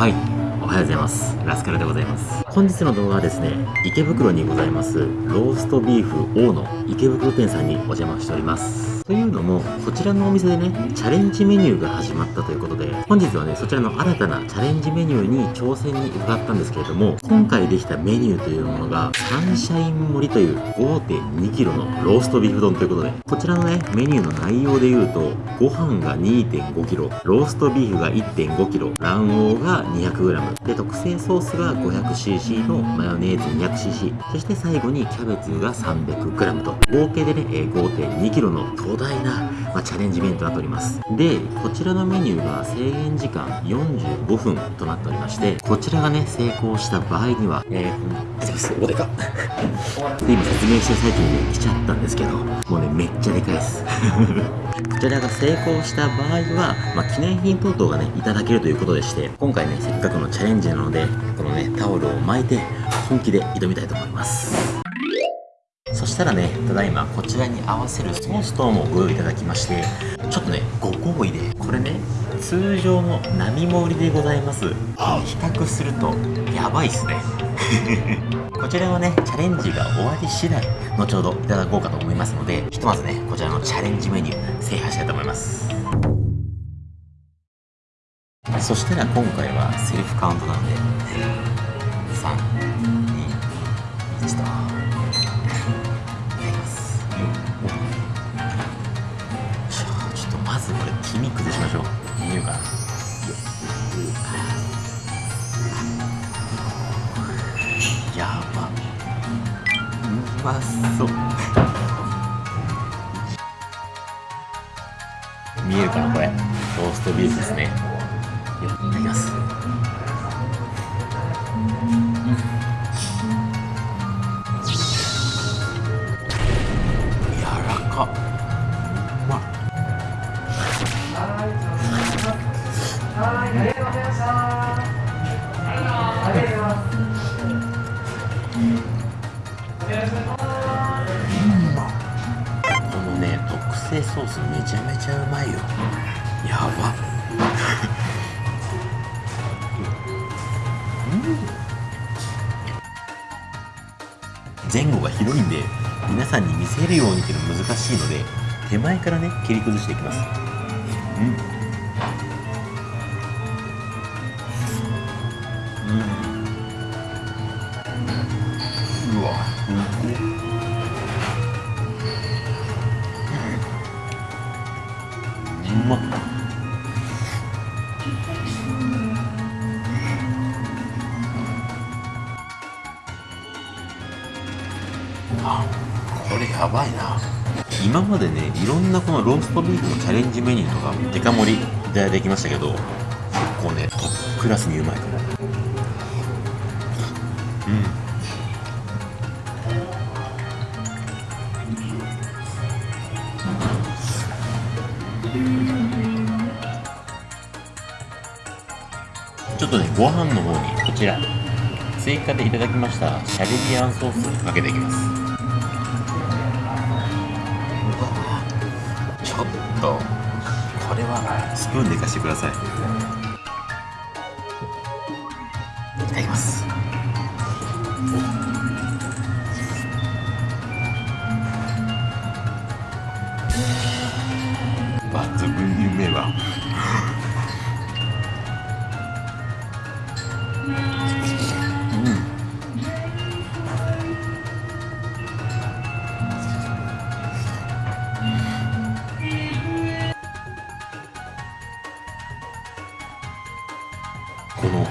はいおおはようございます。ラスカルでございます。本日の動画はですね池袋にございますローストビーフ王の池袋店さんにお邪魔しております。というのもこちらのお店でねチャレンジメニューが始まったということで本日はねそちらの新たなチャレンジメニューに挑戦に伺ったんですけれども今回できたメニューというものがサンシャイン盛りという 5.2kg のローストビーフ丼ということでこちらのねメニューの内容で言うとご飯が 2.5kg ローストビーフが 1.5kg 卵黄が 200g で特製ソースが 500cc のマヨネーズ 200cc そして最後にキャベツが 300g と。合計でね 5.2kg の巨大な、まあ、チャレンジメニューとなっております。でこちらのメニューが制限時間45分となっておりましてこちらがね成功した場合にはえー、すおでか。今説明してる最中にね来ちゃったんですけどもうねめっちゃでかいです。こちらが成功した場合は、まあ、記念品等々がねいただけるということでして今回ねせっかくのチャレンジレンジなのでこのねタオルを巻いて本気で挑みたいと思いますそしたらね、ただいまこちらに合わせるソース等もご用意いただきまして、ちょっとね、ご厚意で、これね、通常の並盛りでございます。比較すると、やばいっすね。こちらはね、チャレンジが終わり次第、後ほどいただこうかと思いますので、ひとまずね、こちらのチャレンジメニュー、制覇したいと思います。そしたら今回はセルフカウントなんで、3、2、1と。これ黄身崩しましょう。見えるかなやば。うまそう。見えるかなこれ。ローストビーフですね前後が広いんで皆さんに見せるようにっていうのは難しいので手前からね切り崩していきます。うん。うん。うわ。うめ、ん。うまあばいな。今までねいろんなこのローストビーフのチャレンジメニューとかデカ盛りいただいてきましたけど結構ねトップクラスにうまいかもう。ちょっとねご飯の方にこちら。追加でいただきましたシャリビアンソースかけていきます。スプーンでいかしてくださいい。この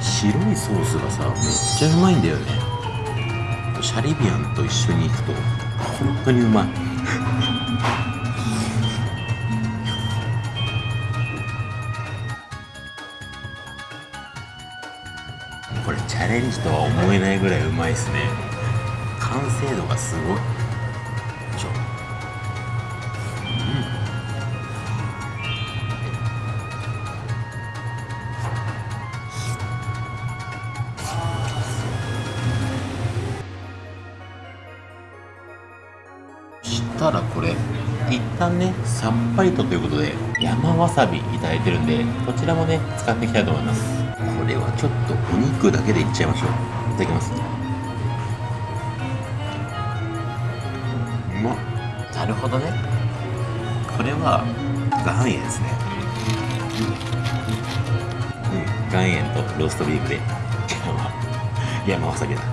白いソースがさめっちゃうまいんだよね。シャリビアンと一緒に行くと本当にうまい。これチャレンジとは思えないぐらいうまいですね。完成度がすごい。したらこれ一旦ねさっぱりとということで山わさびいただいてるんでこちらもね使っていきたいと思います。これではちょっとお肉だけでいっちゃいましょう。いただきます。うまっ。なるほどね。これは岩塩ですね。うん。岩塩とローストビーフで。山わさびだ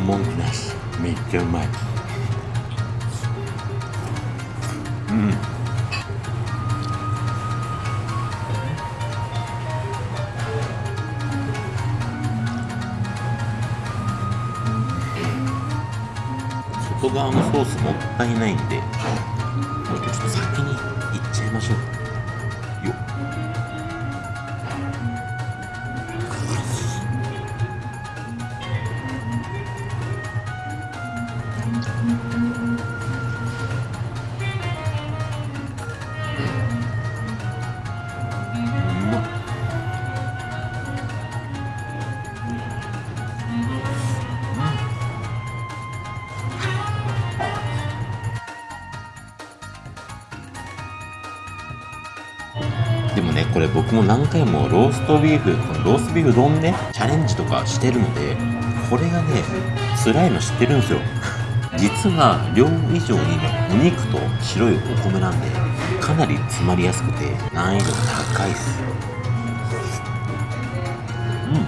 も文句なし。めっちゃうまい。うん。外側のソースもったいないんでちょっと先にいっちゃいましょうでもねこれ僕も何回もローストビーフこのローストビーフ丼ねチャレンジとかしてるのでこれがね辛いの知ってるんですよ。実は量以上にねお肉と白いお米なんでかなり詰まりやすくて難易度が高いっす。うん。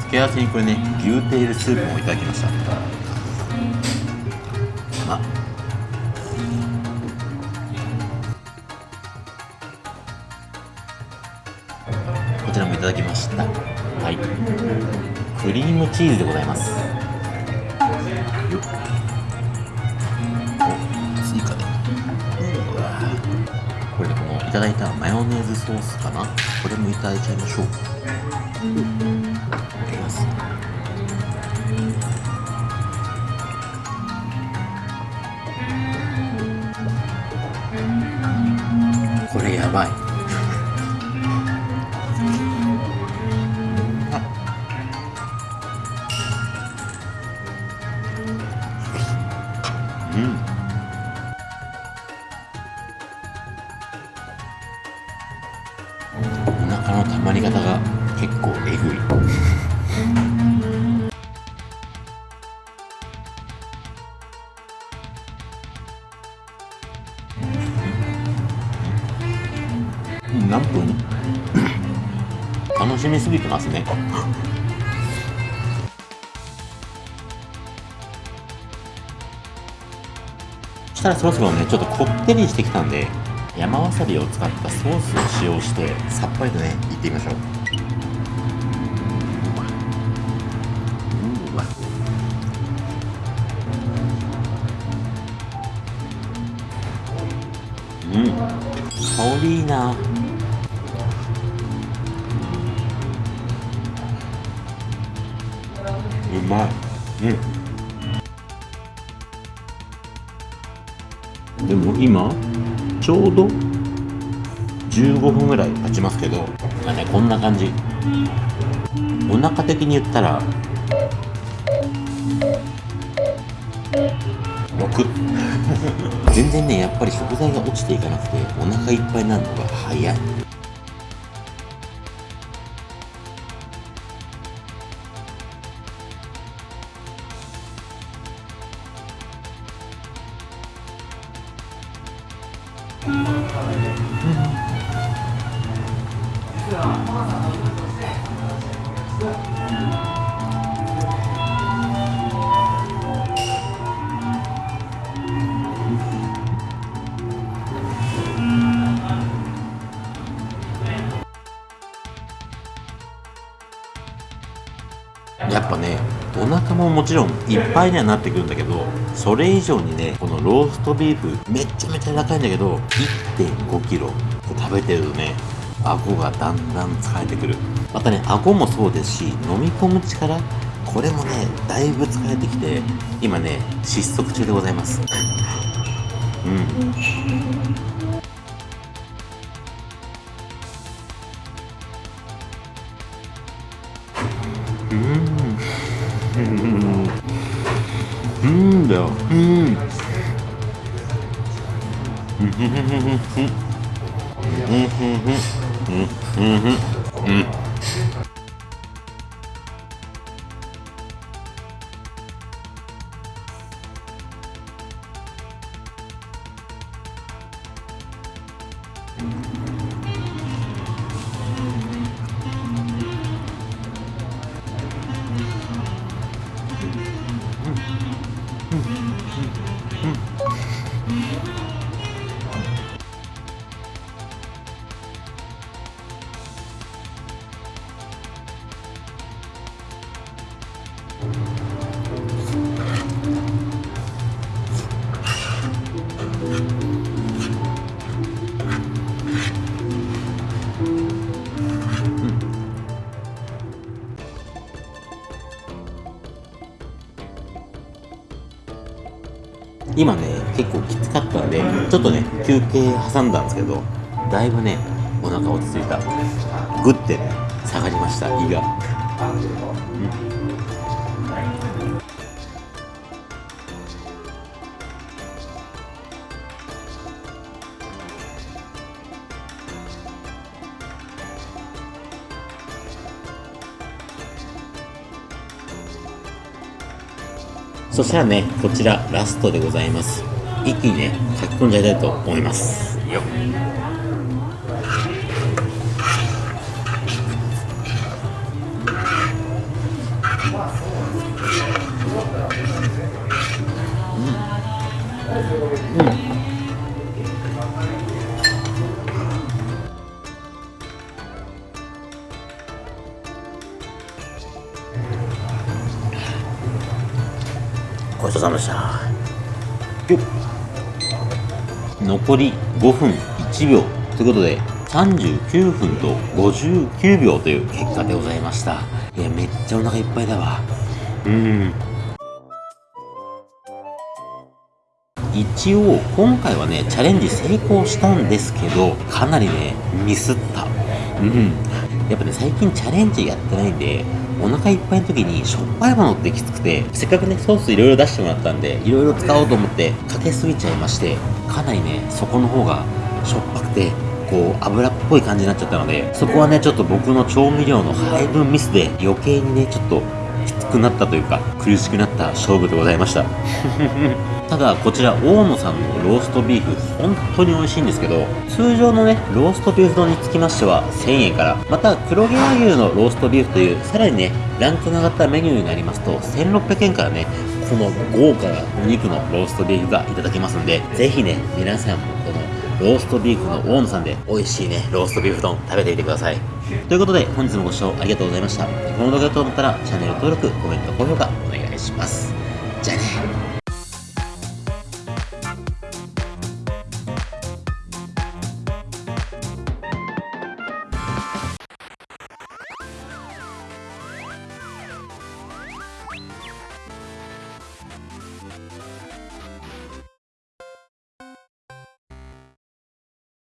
付け合わせにこれね牛テールスープもいただきました。まこちらもいただきました。はい。クリームチーズでございます。よっ。お追加で。これでこのいただいたマヨネーズソースかな？これもいただいちゃいましょう。いただきます。ばい。うん。お腹の溜まり方が結構えぐい。楽しみすぎてますね。そしたらそろそろねちょっとこってりしてきたんで山わさびを使ったソースを使用してさっぱりとねいってみましょう。うん。香りいいなうまい。うん。でも今ちょうど15分ぐらい経ちますけどまあねこんな感じ。お腹的に言ったら6全然ねやっぱり食材が落ちていかなくてお腹いっぱいになるのが早い。ももちろんいっぱいにはなってくるんだけどそれ以上にねこのローストビーフめっちゃめちゃ高いんだけど1 5キロ食べてるとね顎がだんだん疲れてくる。またね顎もそうですし飲み込む力これもねだいぶ疲れてきて今ね失速中でございます。うん。ん今ね結構きつかったんでちょっとね休憩挟んだんですけどだいぶねお腹落ち着いた。グッてね下がりました胃が、うんそしたらね、こちらラストでございます。一気にね、書き込んじゃいたいと思います。よっごちそうさまでした。残り5分1秒ということで39分と59秒という結果でございました。いやめっちゃお腹いっぱいだわ。うん。一応今回はねチャレンジ成功したんですけどかなりねミスった。うん。やっぱね最近チャレンジやってないんでお腹いっぱいの時にしょっぱいものってきつくてせっかくねソースいろいろ出してもらったんでいろいろ使おうと思ってかけすぎちゃいましてかなりねそこの方がしょっぱくてこう油っぽい感じになっちゃったのでそこはねちょっと僕の調味料の配分ミスで余計にねちょっときつくなったというか苦しくなった勝負でございました。ただこちら大野さんのローストビーフ本当に美味しいんですけど通常のねローストビーフ丼につきましては1000円からまた黒毛和牛のローストビーフというさらにねランクの上がったメニューになりますと1600円からねこの豪華なお肉のローストビーフがいただけますんでぜひね皆さんもこのローストビーフの大野さんで美味しいねローストビーフ丼食べてみてください。ということで本日もご視聴ありがとうございました。この動画がと思ったらチャンネル登録コメント高評価お願いします。じゃあね。